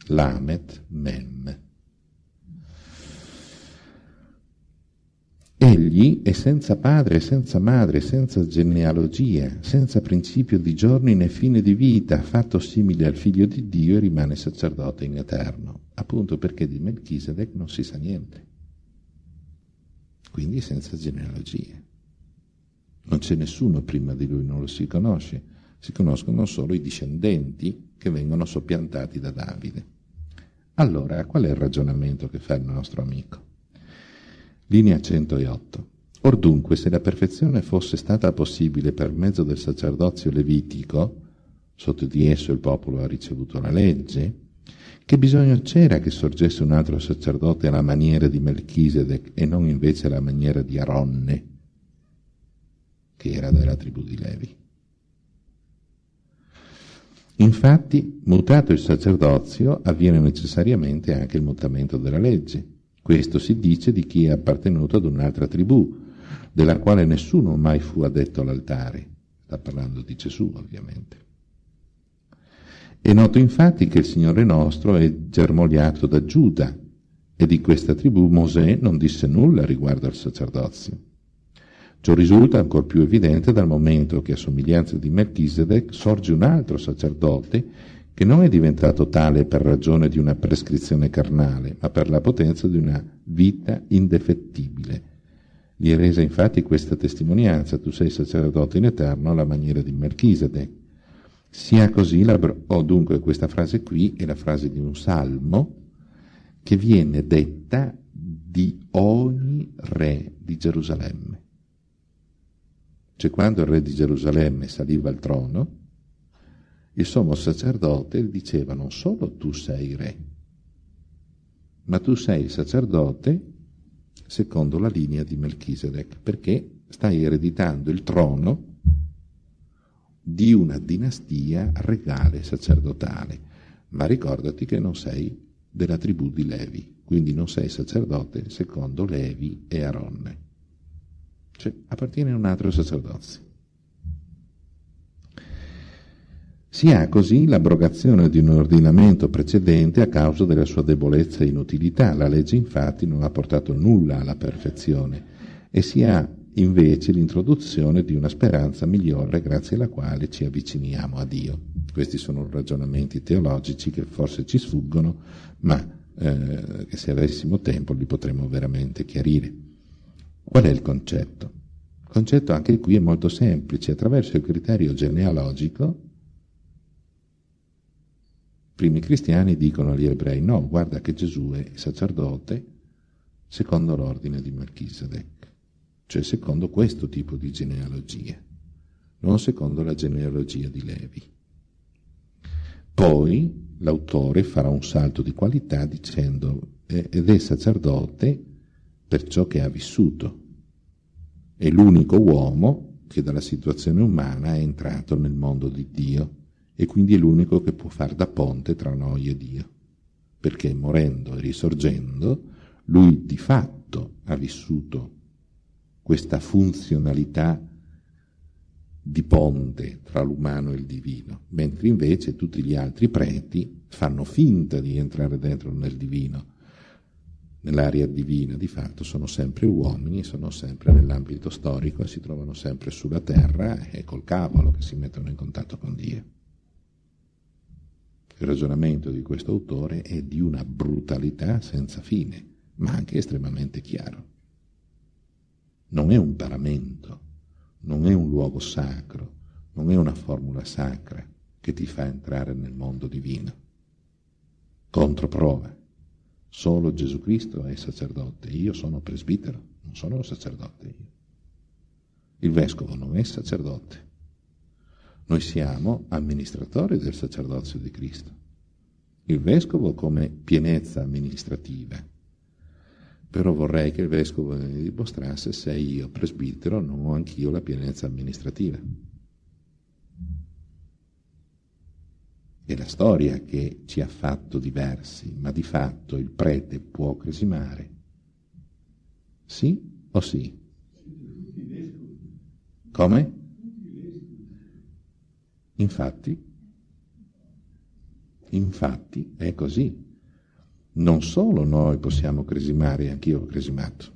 Lamet, Mem. Egli è senza padre, senza madre, senza genealogia, senza principio di giorni né fine di vita, fatto simile al figlio di Dio e rimane sacerdote in eterno, appunto perché di Melchisedec non si sa niente quindi senza genealogie. Non c'è nessuno prima di lui, non lo si conosce, si conoscono solo i discendenti che vengono soppiantati da Davide. Allora, qual è il ragionamento che fa il nostro amico? Linea 108. Or dunque, se la perfezione fosse stata possibile per mezzo del sacerdozio levitico, sotto di esso il popolo ha ricevuto la legge, che bisogno c'era che sorgesse un altro sacerdote alla maniera di Melchisedec e non invece alla maniera di Aronne, che era della tribù di Levi? Infatti, mutato il sacerdozio, avviene necessariamente anche il mutamento della legge. Questo si dice di chi è appartenuto ad un'altra tribù, della quale nessuno mai fu addetto all'altare. Sta parlando di Gesù, ovviamente. È noto infatti che il Signore nostro è germogliato da Giuda e di questa tribù Mosè non disse nulla riguardo al sacerdozio. Ciò risulta ancor più evidente dal momento che a somiglianza di Melchisedec sorge un altro sacerdote che non è diventato tale per ragione di una prescrizione carnale, ma per la potenza di una vita indefettibile. Gli è resa infatti questa testimonianza, tu sei sacerdote in eterno alla maniera di Melchisedec. Sia così, la, oh, dunque questa frase qui è la frase di un salmo che viene detta di ogni re di Gerusalemme. Cioè quando il re di Gerusalemme saliva al trono, il sommo sacerdote diceva non solo tu sei re, ma tu sei il sacerdote secondo la linea di Melchisedec, perché stai ereditando il trono di una dinastia regale sacerdotale, ma ricordati che non sei della tribù di Levi, quindi non sei sacerdote secondo Levi e Aronne, cioè appartiene a un altro sacerdozio. Si ha così l'abrogazione di un ordinamento precedente a causa della sua debolezza e inutilità. La legge infatti non ha portato nulla alla perfezione e si ha invece l'introduzione di una speranza migliore grazie alla quale ci avviciniamo a Dio. Questi sono ragionamenti teologici che forse ci sfuggono, ma eh, che se avessimo tempo li potremmo veramente chiarire. Qual è il concetto? Il concetto anche qui è molto semplice, attraverso il criterio genealogico i primi cristiani dicono agli ebrei no, guarda che Gesù è sacerdote secondo l'ordine di Melchisedec cioè secondo questo tipo di genealogia, non secondo la genealogia di Levi. Poi l'autore farà un salto di qualità dicendo ed è sacerdote per ciò che ha vissuto, È l'unico uomo che dalla situazione umana è entrato nel mondo di Dio e quindi è l'unico che può far da ponte tra noi e Dio, perché morendo e risorgendo, lui di fatto ha vissuto questa funzionalità di ponte tra l'umano e il divino, mentre invece tutti gli altri preti fanno finta di entrare dentro nel divino, nell'area divina, di fatto sono sempre uomini, sono sempre nell'ambito storico e si trovano sempre sulla terra e col cavolo che si mettono in contatto con Dio. Il ragionamento di questo autore è di una brutalità senza fine, ma anche estremamente chiaro. Non è un paramento, non è un luogo sacro, non è una formula sacra che ti fa entrare nel mondo divino. Controprova. Solo Gesù Cristo è sacerdote, io sono presbitero, non sono sacerdote io. Il vescovo non è sacerdote. Noi siamo amministratori del sacerdozio di Cristo. Il vescovo come pienezza amministrativa, però vorrei che il vescovo mi dimostrasse se io, presbitero, non ho anch'io la pienezza amministrativa. È la storia che ci ha fatto diversi, ma di fatto il prete può cresimare? Sì o sì? Come? Infatti, infatti è così non solo noi possiamo cresimare, anch'io ho cresimato,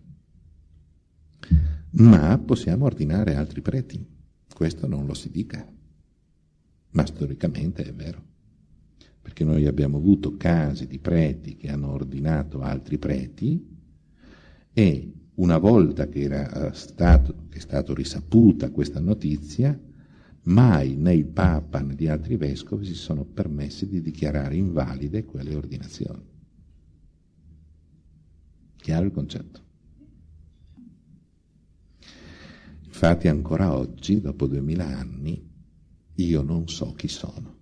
ma possiamo ordinare altri preti. Questo non lo si dica, ma storicamente è vero, perché noi abbiamo avuto casi di preti che hanno ordinato altri preti e una volta che, era stato, che è stata risaputa questa notizia, mai né il Papa né gli altri vescovi si sono permessi di dichiarare invalide quelle ordinazioni. Chiaro il concetto? Infatti ancora oggi, dopo duemila anni, io non so chi sono.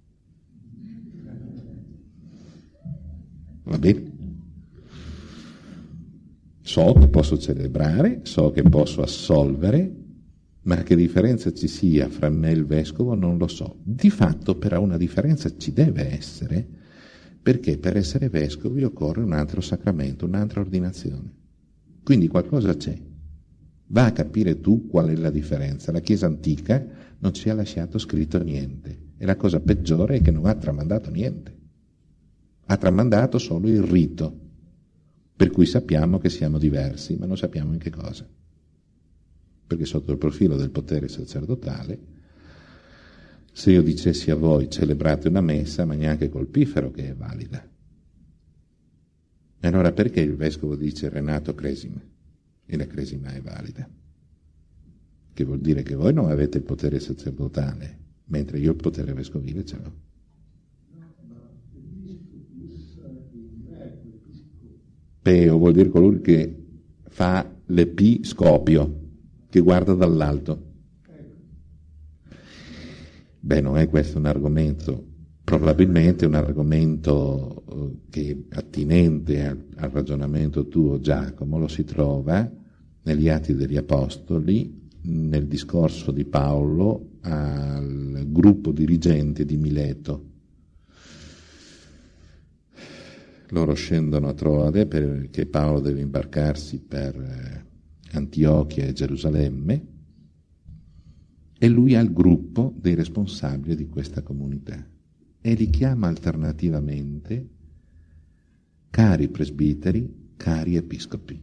Va bene? So che posso celebrare, so che posso assolvere, ma che differenza ci sia fra me e il vescovo non lo so. Di fatto però una differenza ci deve essere perché per essere vescovi occorre un altro sacramento, un'altra ordinazione. Quindi qualcosa c'è. Va a capire tu qual è la differenza. La Chiesa antica non ci ha lasciato scritto niente e la cosa peggiore è che non ha tramandato niente. Ha tramandato solo il rito, per cui sappiamo che siamo diversi, ma non sappiamo in che cosa. Perché sotto il profilo del potere sacerdotale se io dicessi a voi celebrate una messa, ma neanche col pifero che è valida. E allora perché il vescovo dice Renato cresima e la cresima è valida? Che vuol dire che voi non avete il potere sacerdotale, mentre io il potere vescovile ce l'ho. Peo vuol dire colui che fa l'episcopio, che guarda dall'alto. Beh, non è questo un argomento, probabilmente un argomento eh, che attinente al, al ragionamento tuo, Giacomo, lo si trova negli Atti degli Apostoli, nel discorso di Paolo al gruppo dirigente di Mileto. Loro scendono a Troade perché Paolo deve imbarcarsi per eh, Antiochia e Gerusalemme e lui ha il gruppo dei responsabili di questa comunità e li chiama alternativamente cari presbiteri, cari episcopi,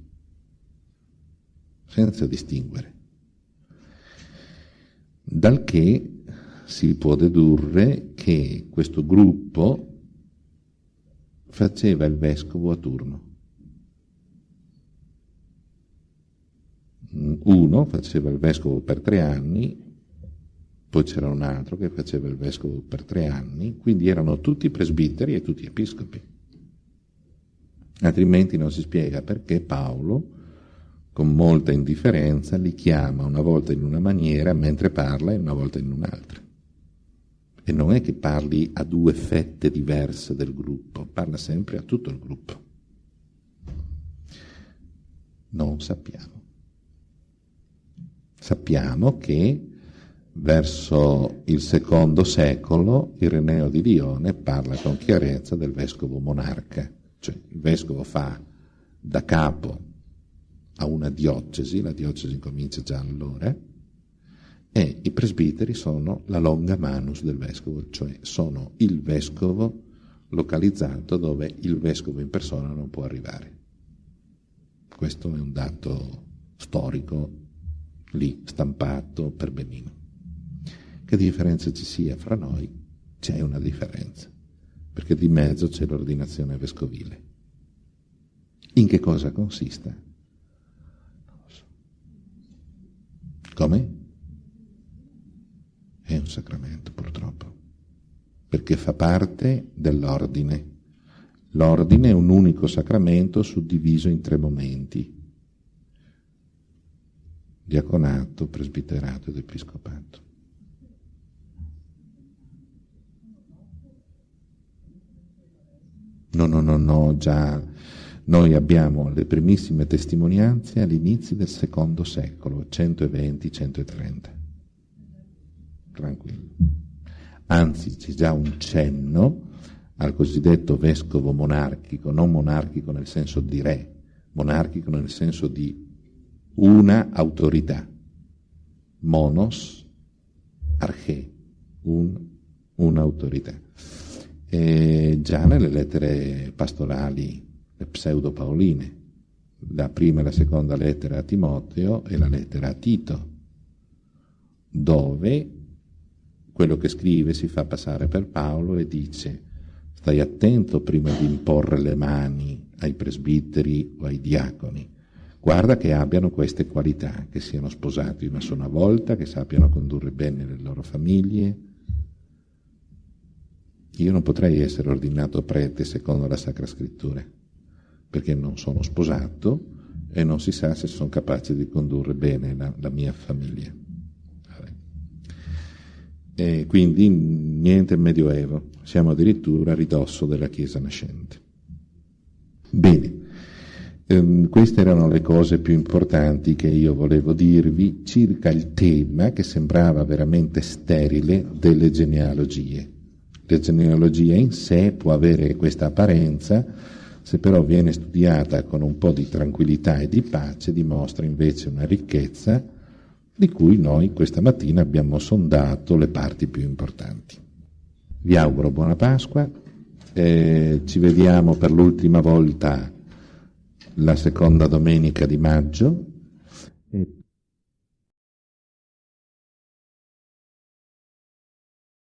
senza distinguere. Dal che si può dedurre che questo gruppo faceva il vescovo a turno. Uno faceva il vescovo per tre anni poi c'era un altro che faceva il vescovo per tre anni, quindi erano tutti presbiteri e tutti episcopi. Altrimenti non si spiega perché Paolo, con molta indifferenza, li chiama una volta in una maniera mentre parla e una volta in un'altra. E non è che parli a due fette diverse del gruppo, parla sempre a tutto il gruppo. Non sappiamo. Sappiamo che verso il secondo secolo Ireneo di Lione parla con chiarezza del vescovo monarca, cioè il vescovo fa da capo a una diocesi, la diocesi comincia già allora, e i presbiteri sono la longa manus del vescovo, cioè sono il vescovo localizzato dove il vescovo in persona non può arrivare. Questo è un dato storico lì stampato per benino. Che differenza ci sia fra noi? C'è una differenza, perché di mezzo c'è l'ordinazione vescovile. In che cosa consiste? Non lo so. Come? È un sacramento purtroppo, perché fa parte dell'ordine. L'ordine è un unico sacramento suddiviso in tre momenti. Diaconato, presbiterato ed episcopato. No, no, no, no, già noi abbiamo le primissime testimonianze all'inizio del secondo secolo, 120-130 tranquillo. Anzi, c'è già un cenno al cosiddetto vescovo monarchico, non monarchico nel senso di re, monarchico nel senso di una autorità. Monos, arche, un, un'autorità. E già nelle lettere pastorali, le pseudo-paoline, la prima e la seconda lettera a Timoteo e la lettera a Tito, dove quello che scrive si fa passare per Paolo e dice stai attento prima di imporre le mani ai presbiteri o ai diaconi, guarda che abbiano queste qualità, che siano sposati una sola volta, che sappiano condurre bene le loro famiglie. Io non potrei essere ordinato prete secondo la Sacra Scrittura, perché non sono sposato e non si sa se sono capace di condurre bene la, la mia famiglia. E quindi niente medioevo, siamo addirittura a ridosso della Chiesa nascente. Bene, ehm, queste erano le cose più importanti che io volevo dirvi circa il tema che sembrava veramente sterile delle genealogie. La genealogia in sé può avere questa apparenza, se però viene studiata con un po' di tranquillità e di pace dimostra invece una ricchezza di cui noi questa mattina abbiamo sondato le parti più importanti. Vi auguro buona Pasqua, eh, ci vediamo per l'ultima volta la seconda domenica di maggio